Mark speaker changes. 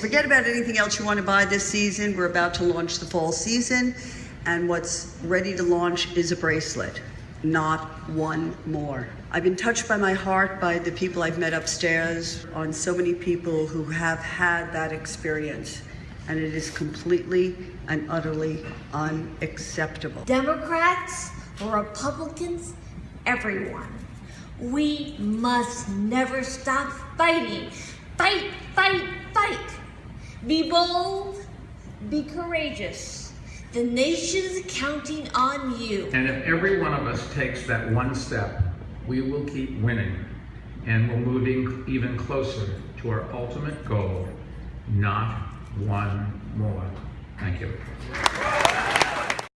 Speaker 1: Forget about anything else you want to buy this season. We're about to launch the fall season, and what's ready to launch is a bracelet, not one more. I've been touched by my heart by the people I've met upstairs, on so many people who have had that experience, and it is completely and utterly unacceptable.
Speaker 2: Democrats, Republicans, everyone. We must never stop fighting. Fight, fight, fight. Be bold, be courageous. The nation's counting on you.
Speaker 3: And if every one of us takes that one step, we will keep winning and we're moving even closer to our ultimate goal, not one more. Thank you.